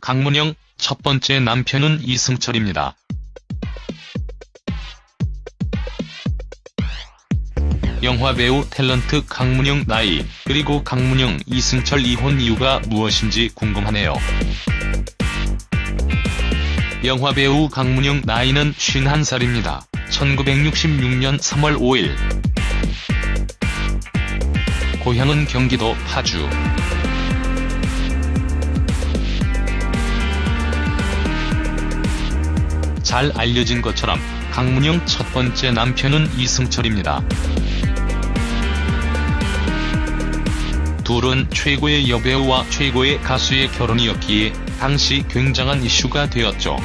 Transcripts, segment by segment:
강문영, 첫 번째 남편은 이승철입니다. 영화 배우 탤런트 강문영 나이, 그리고 강문영 이승철 이혼 이유가 무엇인지 궁금하네요. 영화 배우 강문영 나이는 51살입니다. 1966년 3월 5일 고향은 경기도 파주 잘 알려진 것처럼 강문영 첫 번째 남편은 이승철입니다. 둘은 최고의 여배우와 최고의 가수의 결혼이었기에 당시 굉장한 이슈가 되었죠.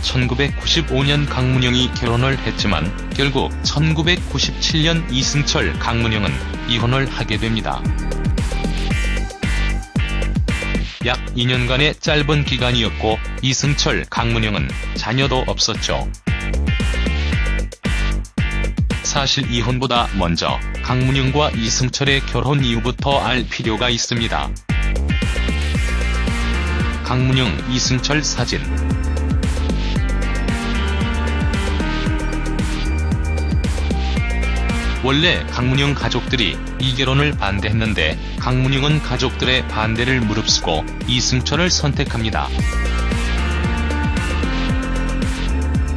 1995년 강문영이 결혼을 했지만 결국 1997년 이승철 강문영은 이혼을 하게 됩니다. 약 2년간의 짧은 기간이었고 이승철 강문영은 자녀도 없었죠. 사실 이혼보다 먼저 강문영과 이승철의 결혼 이유부터 알 필요가 있습니다. 강문영 이승철 사진 원래 강문영 가족들이 이 결혼을 반대했는데 강문영은 가족들의 반대를 무릅쓰고 이승철을 선택합니다.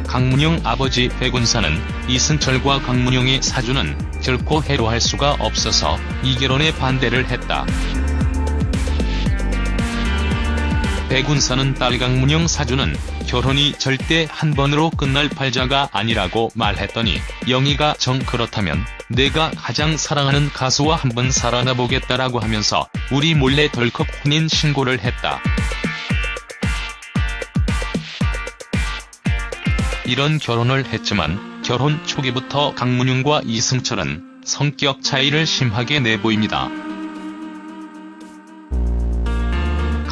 강문영 아버지 백운사는 이승철과 강문영의 사주는 결코 해로할 수가 없어서 이 결혼에 반대를 했다. 백운사는 딸 강 문영 사주는 결혼이 절대 한 번으로 끝날 팔자가 아니라고 말했더니 영희가 정 그렇다면 내가 가장 사랑하는 가수와 한 번 살아나 보겠다라고 하면서 우리 몰래 덜컥 혼인 신고를 했다. 이런 결혼을 했지만 결혼 초기부터 강문영과 이승철은 성격 차이를 심하게 내보입니다.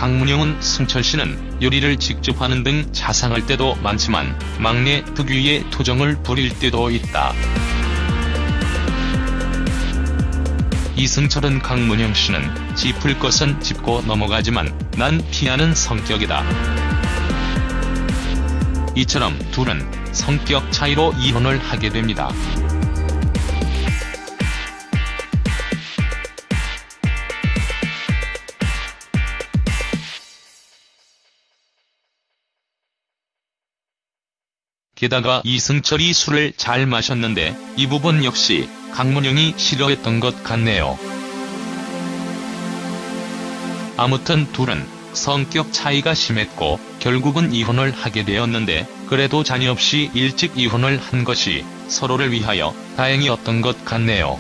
강문영은 승철씨는 요리를 직접 하는 등 자상할 때도 많지만 막내 특유의 투정을 부릴 때도 있다. 이승철은 강문영씨는 짚을 것은 짚고 넘어가지만 난 피하는 성격이다. 이처럼 둘은 성격 차이로 이혼을 하게 됩니다. 게다가 이승철이 술을 잘 마셨는데 이 부분 역시 강문영이 싫어했던 것 같네요. 아무튼 둘은 성격 차이가 심했고 결국은 이혼을 하게 되었는데 그래도 자녀 없이 일찍 이혼을 한 것이 서로를 위하여 다행이었던 것 같네요.